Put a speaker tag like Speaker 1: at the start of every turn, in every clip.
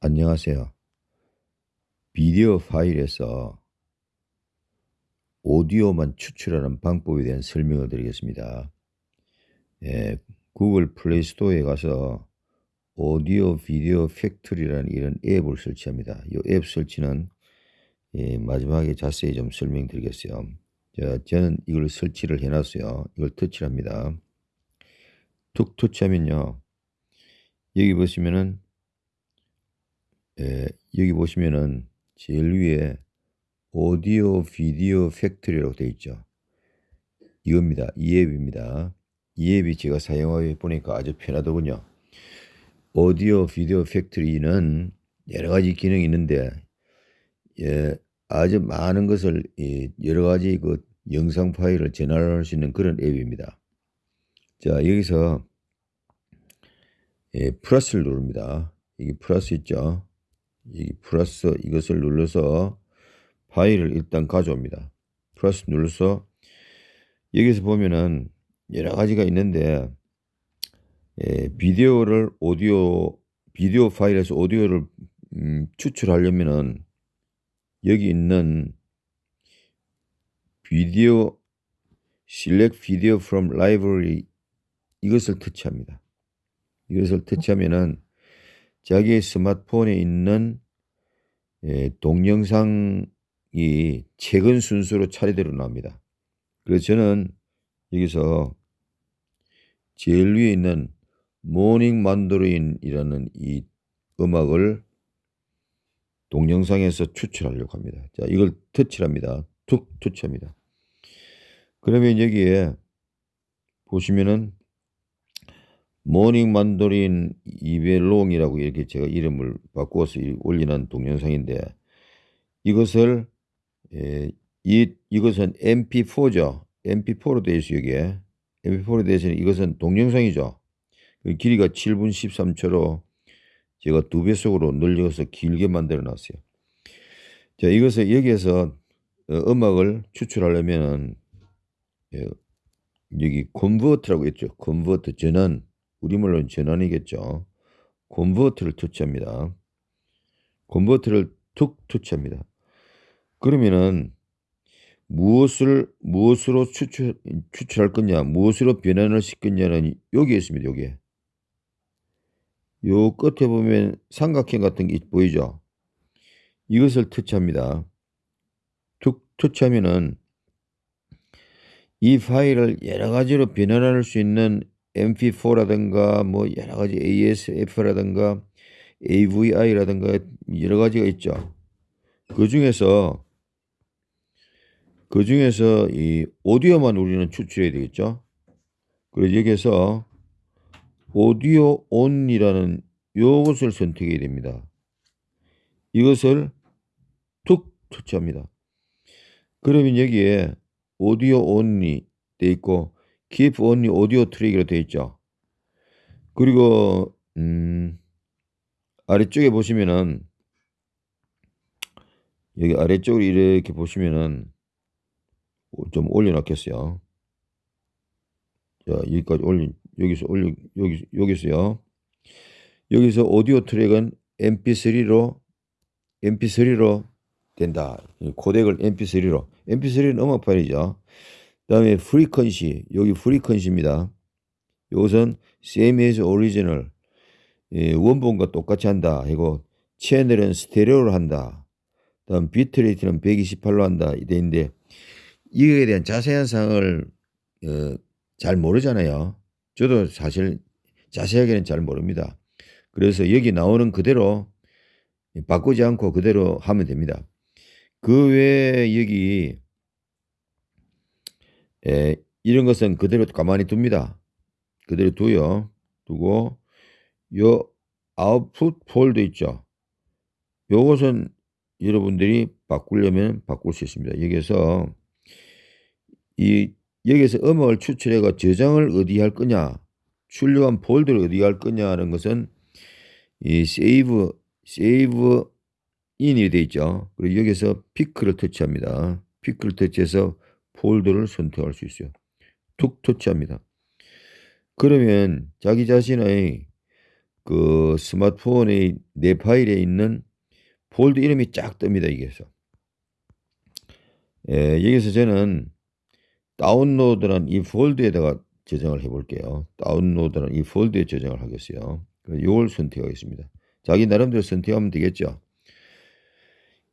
Speaker 1: 안녕하세요. 비디오 파일에서 오디오만 추출하는 방법에 대한 설명을 드리겠습니다. 예, Google Play Store에 가서 Audio Video Factory라는 이런 앱을 설치합니다. 이 앱 설치는 예, 마지막에 자세히 좀 설명드리겠어요. 자, 저는 이걸 설치를 해놨어요. 이걸 터치를 합니다. 툭 터치하면요. 여기 보시면은 예, 여기 보시면은 제일 위에 Audio Video Factory라고 되어 있죠. 이겁니다. 이 앱입니다. 이 앱이 제가 사용하고 보니까 아주 편하더군요. Audio Video Factory는 여러 가지 기능이 있는데 예, 아주 많은 것을 예, 여러 가지 그 영상 파일을 전환할 수 있는 그런 앱입니다. 자 여기서 예, 플러스를 누릅니다. 여기 플러스 있죠. 이 플러스 이것을 눌러서 파일을 일단 가져옵니다. 플러스 눌러서 여기서 보면은 여러 가지가 있는데 예, 비디오를 오디오 비디오 파일에서 오디오를 음, 추출하려면은 여기 있는 비디오 select video from library 이것을 터치합니다. 이것을 터치하면은 자기의 스마트폰에 있는 예, 동영상이 최근 순서로 차례대로 나옵니다. 그래서 저는 여기서 제일 위에 있는 모닝 만도린이라는 이 음악을 동영상에서 추출하려고 합니다. 자, 이걸 터치합니다. 툭 터치합니다. 그러면 여기에 보시면은 모닝 만도린 이벨롱이라고 이렇게 제가 이름을 바꾸어서 올리는 동영상인데 이것을 에, 이 이것은 MP4죠. MP4로 되어 있어요. 이게 MP4로 되어 있으니 이것은 동영상이죠. 그 길이가 7분 13초로 제가 두 배속으로 늘려서 길게 만들어 놨어요. 자, 이것을 여기에서 어, 음악을 추출하려면은 예, 여기 convert라고 했죠. convert 전환 우리말로는 전환이겠죠. convert를 터치합니다. convert를 툭 터치합니다. 그러면은 무엇을 무엇으로 추출 추출할 거냐, 무엇으로 변환을 시켰냐는 여기에 있습니다. 여기에 요 끝에 보면 삼각형 같은 게 보이죠? 이것을 터치합니다. 툭 터치하면은 이 파일을 여러 가지로 변환할 수 있는 MP4라든가 뭐 여러 가지 ASF라든가 AVI라든가 여러 가지가 있죠. 그 중에서 그 중에서 이 오디오만 우리는 추출해야 되겠죠. 그래서 여기서 오디오 온이라는 요것을 선택해야 됩니다. 이것을 툭 터치합니다. 그러면 여기에 오디오 온이 돼 있고 keep only audio 트랙으로 되어 있죠. 그리고 음, 아래쪽에 보시면은 여기 아래쪽으로 이렇게 보시면은 좀 올려놨겠어요. 자 여기까지 올린 여기서 올려 여기 여기서요. 여기서 오디오 트랙은 MP3로 MP3로 된다. 코덱을 MP3로 MP3는 음악 파일이죠. 그 다음에 frequency 여기 frequency입니다. 이것은 same as original 예, 원본과 똑같이 한다. 이거 채널은 스테레오로 한다. 다음 비트레이트는 128로 한다. 있는데 이거에 대한 자세한 사항을 어, 잘 모르잖아요. 저도 사실 자세하게는 잘 모릅니다. 그래서 여기 나오는 그대로 바꾸지 않고 그대로 하면 됩니다. 그 외에 여기 에, 이런 것은 그대로 가만히 둡니다. 그대로 두요. 두고 요 아웃풋 폴더 있죠. 요것은 여러분들이 바꾸려면 바꿀 수 있습니다. 여기서 이 여기서 음악을 추출해가 저장을 어디 할 거냐, 출력한 폴더를 어디 할 거냐 하는 것은 이 save save in이 되어 있죠. 그리고 여기서 pick을 터치합니다. pick을 터치해서 폴더를 선택할 수 있어요. 툭 터치합니다. 그러면 자기 자신의 그 스마트폰의 내 파일에 있는 폴드 이름이 쫙 뜹니다. 여기서. 예, 여기서 저는 다운로드란 이 폴드에다가 저장을 해 볼게요. 다운로드란 이 폴드에 저장을 하겠어요. 이걸 선택하겠습니다. 자기 나름대로 선택하면 되겠죠.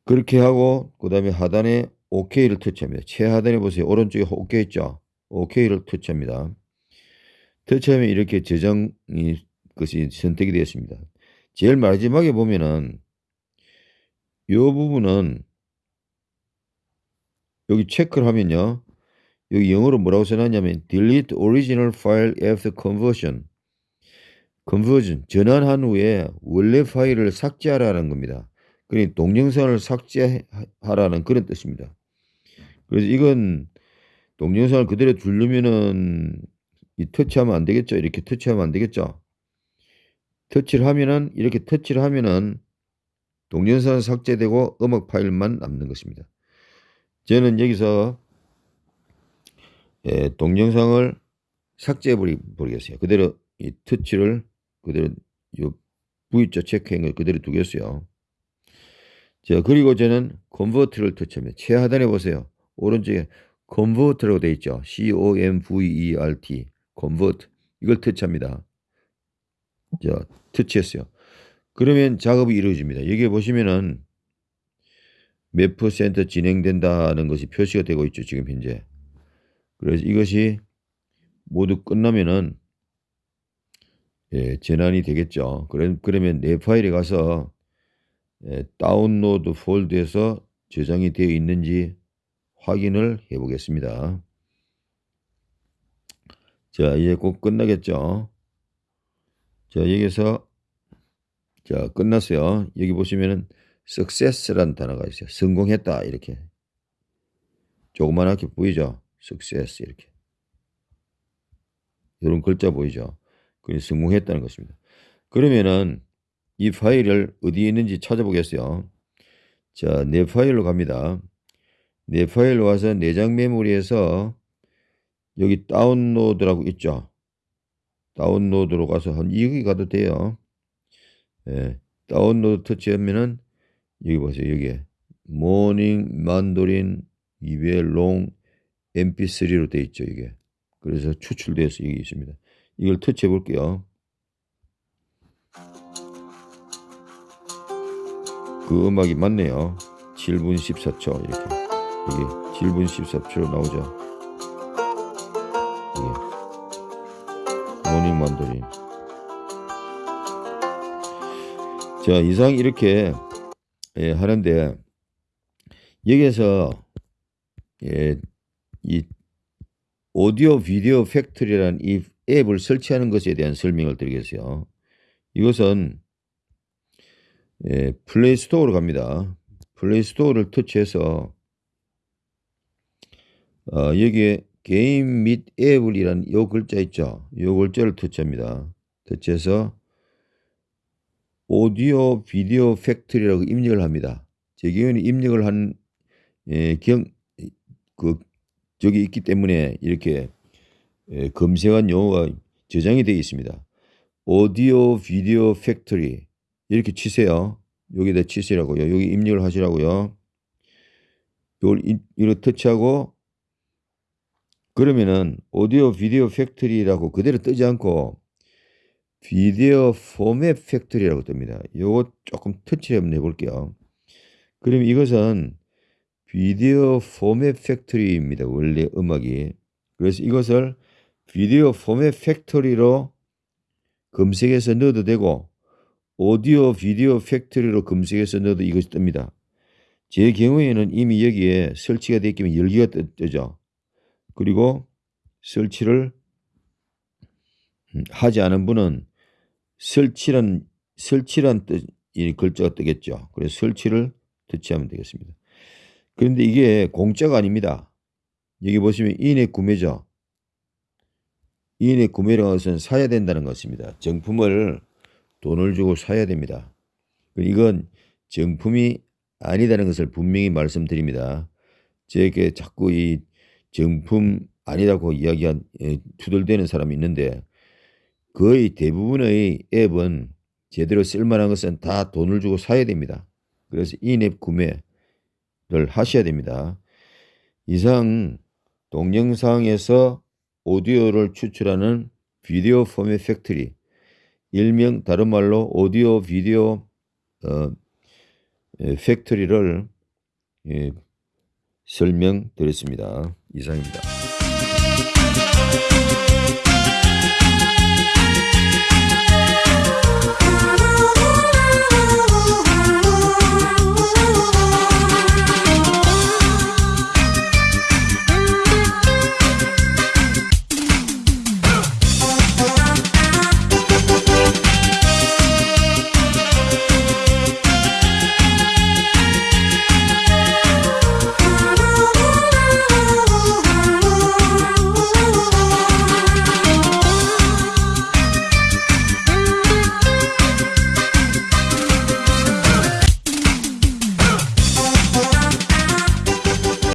Speaker 1: 그렇게 하고 그 다음에 하단에 OK를 터치합니다. 최하단에 보세요. 오른쪽에 OK 있죠. OK를 터치합니다. 터치하면 이렇게 저장이 것이 선택이 되었습니다. 제일 마지막에 보면은 이 부분은 여기 체크를 하면요. 여기 영어로 뭐라고 써놨냐면 delete original file after conversion. conversion 전환한 후에 원래 파일을 삭제하라는 겁니다. 그러니 동영상을 삭제하라는 그런 뜻입니다. 그래서 이건 동영상을 그대로 두르면은 이 터치하면 안 되겠죠. 이렇게 터치하면 안 되겠죠. 터치를 하면은 이렇게 터치를 하면은 동영상 삭제되고 음악 파일만 남는 것입니다. 저는 여기서 예, 동영상을 삭제해 버리겠어요. 그대로 이 터치를 그대로 요 V자 체크한 걸 그대로 두겠어요. 자, 그리고 저는 convert를 터치합니다. 최하단에 보세요. 오른쪽에 convert라고 되어 있죠. C-O-M-V-E-R-T. convert. 이걸 터치합니다. 자, 터치했어요. 그러면 작업이 이루어집니다. 여기 보시면은 몇 퍼센트 진행된다는 것이 표시가 되고 있죠. 지금 현재. 그래서 이것이 모두 끝나면은 예, 전환이 되겠죠. 그러면 내 파일에 가서 예, 다운로드 폴드에서 저장이 되어 있는지 확인을 해 보겠습니다. 자, 이제 꼭 끝나겠죠. 자, 여기서 자, 끝났어요. 여기 보시면은 success라는 단어가 있어요. 성공했다 이렇게. 조그만하게 보이죠? success 이렇게. 이런 글자 보이죠? 그 성공했다는 것입니다. 그러면은 이 파일을 어디에 있는지 찾아보겠어요. 자, 내 파일로 갑니다. 내 파일로 와서 내장 메모리에서 여기 다운로드라고 있죠. 다운로드로 가서 한 여기 가도 돼요. 예, 다운로드 터치하면은 여기 보세요. 여기 Morning Mandolin 이벨롱 mp3로 되어 있죠. 이게 그래서 추출돼서 여기 있습니다. 이걸 터치해 볼게요. 그 음악이 맞네요. 7분 14초 이렇게 여기 7분 14초 나오죠. 이게 Morning Mandolin 자 이상 이렇게 예, 하는데 여기에서 예, 이 Audio Video Factory라는 이 앱을 설치하는 것에 대한 설명을 드리겠어요. 이것은 예, Play Store로 갑니다. Play Store를 터치해서 어, 여기에 게임 및 앱을이란 요 글자 있죠. 요 글자를 터치합니다. 터치해서 Audio Video Factory라고 입력을 합니다. 제 경우는 입력을 한 예, 경, 그, 저기 있기 때문에 이렇게 예, 검색한 용어가 저장이 되어 있습니다. Audio Video Factory 이렇게 치세요. 여기다 치시라고요. 여기 입력을 하시라고요. 이걸 이렇게 터치하고 그러면은 Audio Video Factory라고 그대로 뜨지 않고 Video Format Factory라고 뜹니다. 요거 조금 터치 한번 해볼게요. 그럼 이것은 Video Format Factory입니다. 원래 음악이. 그래서 이것을 Video Format Factory로 검색해서 넣어도 되고 Audio Video Factory로 검색해서 넣어도 이것이 뜹니다. 제 경우에는 이미 여기에 설치가 되어 있기면 열기가 뜨죠. 그리고 설치를 음, 하지 않은 분은 설치란 설치란 뜻, 이 글자가 뜨겠죠. 그래서 설치를 터치하면 되겠습니다. 그런데 이게 공짜가 아닙니다. 여기 보시면 인해 구매죠. 인해 구매라는 것은 사야 된다는 것입니다. 정품을 돈을 주고 사야 됩니다. 이건 정품이 아니다는 것을 분명히 말씀드립니다. 제게 자꾸 이 정품 아니라고 이야기한 투덜대는 사람이 있는데 거의 대부분의 앱은 제대로 쓸만한 것은 다 돈을 주고 사야 됩니다. 그래서 인앱 구매를 하셔야 됩니다. 이상 동영상에서 오디오를 추출하는 Video Format Factory 일명 다른 말로 Audio Video 어, 에, Factory를 예, 설명드렸습니다. 이상입니다.